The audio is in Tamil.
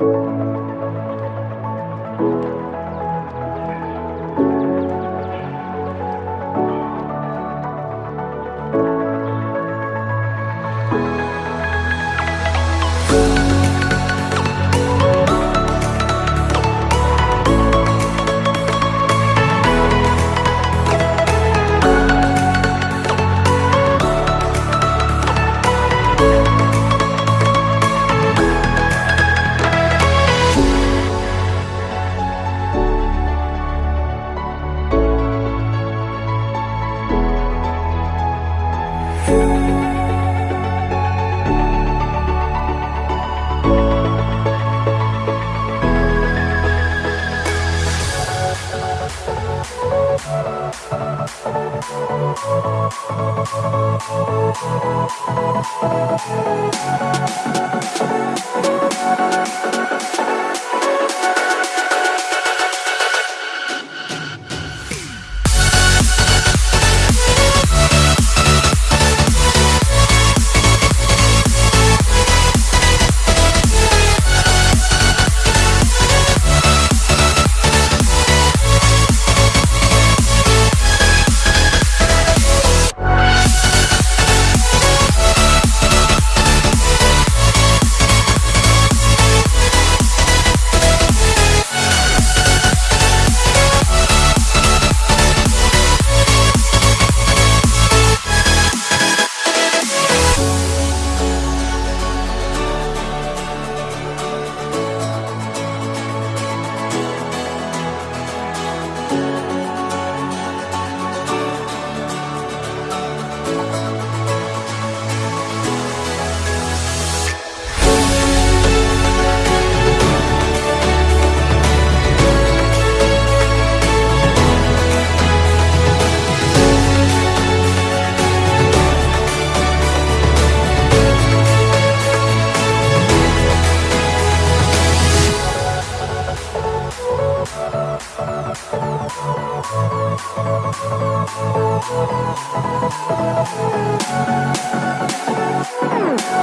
Música Thank you. Thank you.